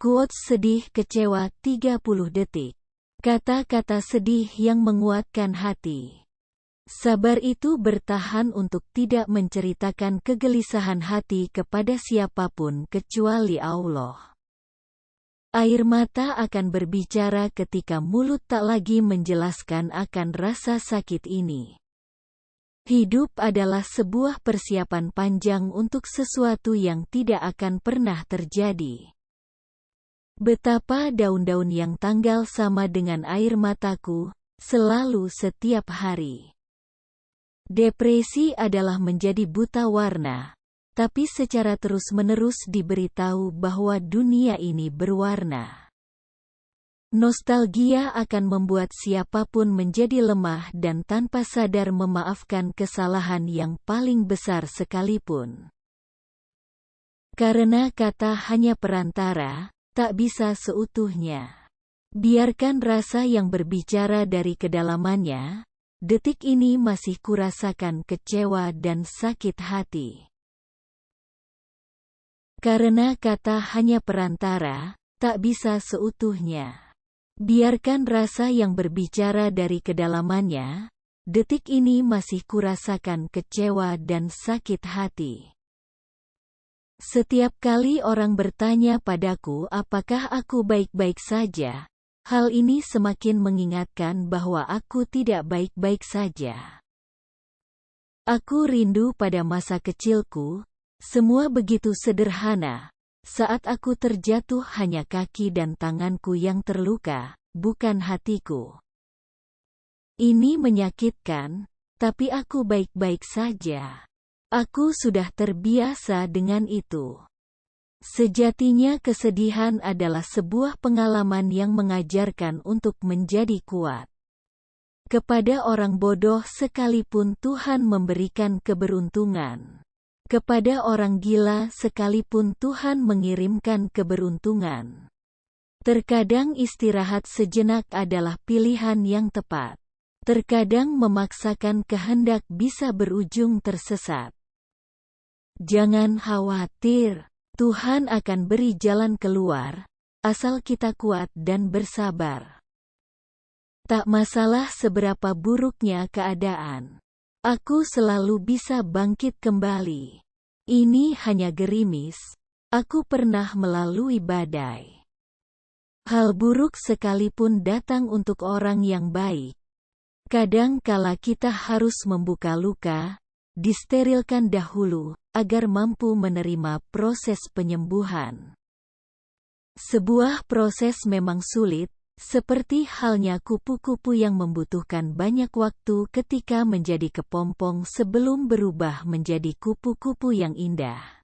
Quotes sedih kecewa 30 detik. Kata-kata sedih yang menguatkan hati. Sabar itu bertahan untuk tidak menceritakan kegelisahan hati kepada siapa pun kecuali Allah. Air mata akan berbicara ketika mulut tak lagi menjelaskan akan rasa sakit ini. Hidup adalah sebuah persiapan panjang untuk sesuatu yang tidak akan pernah terjadi. Betapa daun-daun yang tanggal sama dengan air mataku, selalu setiap hari. Depresi adalah menjadi buta warna, tapi secara terus-menerus diberitahu bahwa dunia ini berwarna. Nostalgia akan membuat siapa pun menjadi lemah dan tanpa sadar memaafkan kesalahan yang paling besar sekalipun. Karena kata hanya perantara, tak bisa seutuhnya. Biarkan rasa yang berbicara dari kedalamannya, detik ini masih kurasakan kecewa dan sakit hati. Karena kata hanya perantara, tak bisa seutuhnya. Biarkan rasa yang berbicara dari kedalamannya, detik ini masih kurasakan kecewa dan sakit hati. Setiap kali orang bertanya padaku apakah aku baik-baik saja, hal ini semakin mengingatkan bahwa aku tidak baik-baik saja. Aku rindu pada masa kecilku, semua begitu sederhana. Saat aku terjatuh hanya kaki dan tanganku yang terluka, bukan hatiku. Ini menyakitkan, tapi aku baik-baik saja. Aku sudah terbiasa dengan itu. Sejatinya kesedihan adalah sebuah pengalaman yang mengajarkan untuk menjadi kuat. Kepada orang bodoh sekalipun Tuhan memberikan keberuntungan. Kepada orang gila sekalipun Tuhan mengirimkan keberuntungan. Terkadang istirahat sejenak adalah pilihan yang tepat. Terkadang memaksakan kehendak bisa berujung tersesat. Jangan khawatir, Tuhan akan beri jalan keluar, asal kita kuat dan bersabar. Tak masalah seberapa buruknya keadaan. Aku selalu bisa bangkit kembali. Ini hanya gerimis. Aku pernah melalui badai. Hal buruk sekalipun datang untuk orang yang baik. Kadang kala kita harus membuka luka, disterilkan dahulu, agar mampu menerima proses penyembuhan. Sebuah proses memang sulit, seperti halnya kupu-kupu yang membutuhkan banyak waktu ketika menjadi kepompong sebelum berubah menjadi kupu-kupu yang indah.